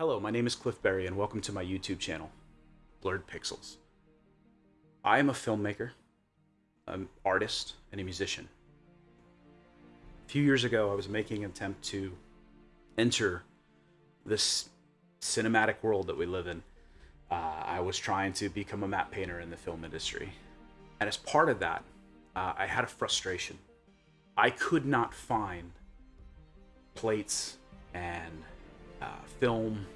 Hello, my name is Cliff Berry, and welcome to my YouTube channel, Blurred Pixels. I am a filmmaker, an artist, and a musician. A few years ago, I was making an attempt to enter this cinematic world that we live in. Uh, I was trying to become a matte painter in the film industry. And as part of that, uh, I had a frustration. I could not find plates and film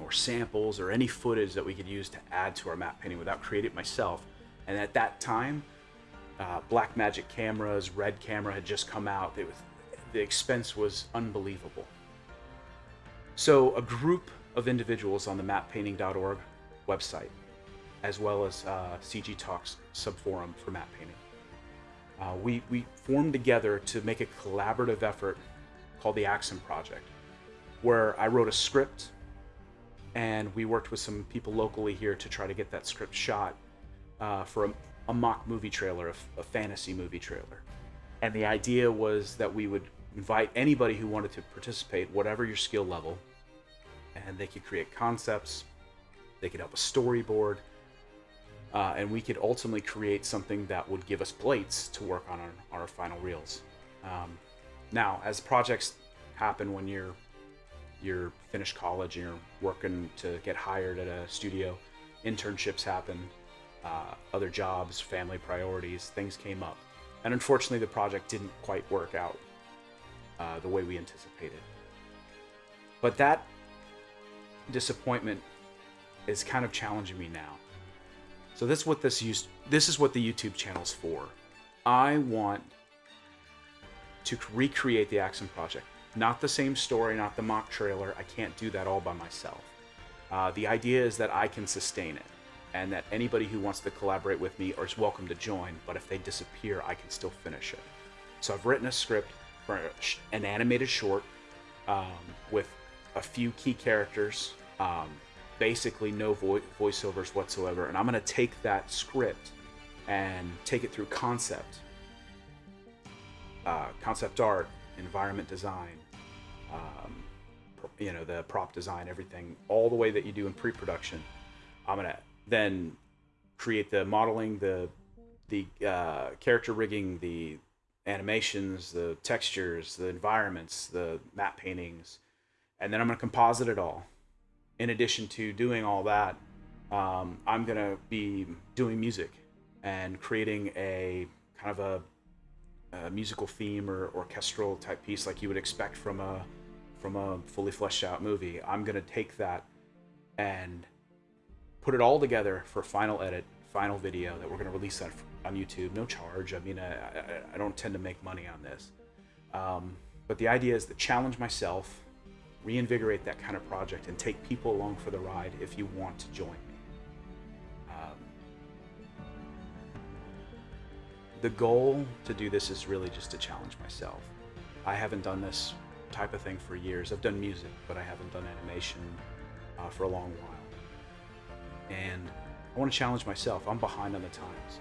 or samples or any footage that we could use to add to our matte painting without creating it myself. And at that time, uh, Blackmagic cameras, Red camera had just come out. Was, the expense was unbelievable. So a group of individuals on the mattepainting.org website, as well as uh, CG Talks subforum for matte painting, uh, we, we formed together to make a collaborative effort called the Axon Project where I wrote a script and we worked with some people locally here to try to get that script shot uh, for a, a, mock movie trailer, a, a fantasy movie trailer. And the idea was that we would invite anybody who wanted to participate, whatever your skill level, and they could create concepts, they could help a storyboard, uh, and we could ultimately create something that would give us plates to work on our, our final reels. Um, now, as projects happen when you're you're finished college and you're working to get hired at a studio, internships happen, uh, other jobs, family priorities, things came up. And unfortunately, the project didn't quite work out uh, the way we anticipated. But that disappointment is kind of challenging me now. So this is what this used, this is what the YouTube channel's for. I want to recreate the Axum project. Not the same story, not the mock trailer. I can't do that all by myself. Uh, the idea is that I can sustain it and that anybody who wants to collaborate with me is welcome to join, but if they disappear, I can still finish it. So I've written a script for an animated short um, with a few key characters, um, basically no vo voiceovers whatsoever, and I'm going to take that script and take it through concept, uh, concept art, environment design, um, you know, the prop design, everything, all the way that you do in pre-production. I'm gonna then create the modeling, the the uh, character rigging, the animations, the textures, the environments, the matte paintings, and then I'm gonna composite it all. In addition to doing all that, um, I'm gonna be doing music and creating a kind of a a musical theme or orchestral type piece like you would expect from a from a fully fleshed out movie. I'm gonna take that and put it all together for final edit, final video that we're gonna release on, on YouTube. No charge. I mean, I, I, I don't tend to make money on this. Um, but the idea is to challenge myself, reinvigorate that kind of project, and take people along for the ride if you want to join the goal to do this is really just to challenge myself. I haven't done this type of thing for years. I've done music, but I haven't done animation uh, for a long while. And I want to challenge myself. I'm behind on the times.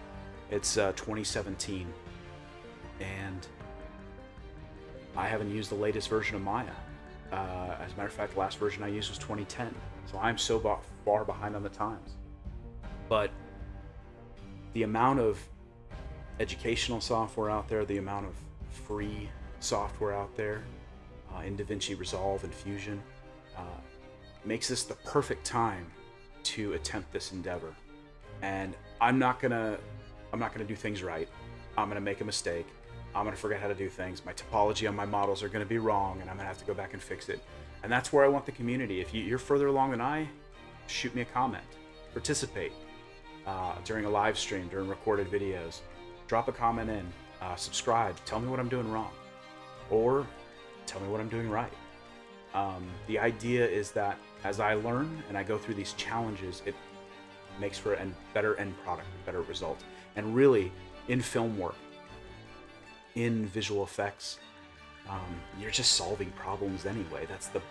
It's uh, 2017, and I haven't used the latest version of Maya. Uh, as a matter of fact, the last version I used was 2010. So I'm so far behind on the times. But the amount of educational software out there, the amount of free software out there uh, in DaVinci Resolve and Fusion uh, makes this the perfect time to attempt this endeavor. And I'm not gonna, I'm not gonna do things right. I'm gonna make a mistake. I'm gonna forget how to do things. My topology on my models are gonna be wrong, and I'm gonna have to go back and fix it. And that's where I want the community. If you're further along than I, shoot me a comment, participate uh, during a live stream, during recorded videos drop a comment in, uh, subscribe, tell me what I'm doing wrong, or tell me what I'm doing right. Um, the idea is that as I learn and I go through these challenges, it makes for a better end product, a better result. And really, in film work, in visual effects, um, you're just solving problems anyway. That's the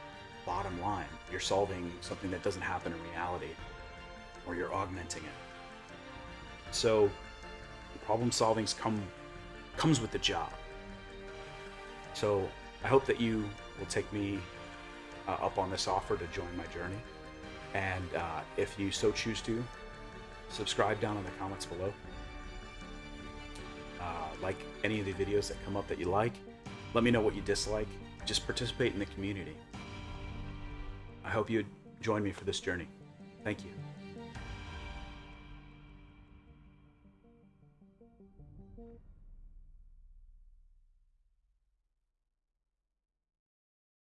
bottom line. You're solving something that doesn't happen in reality, or you're augmenting it. So problem solving come comes with the job. So I hope that you will take me uh, up on this offer to join my journey. And uh, if you so choose to, subscribe down in the comments below. Uh, like any of the videos that come up that you like. Let me know what you dislike. Just participate in the community. I hope you join me for this journey. Thank you.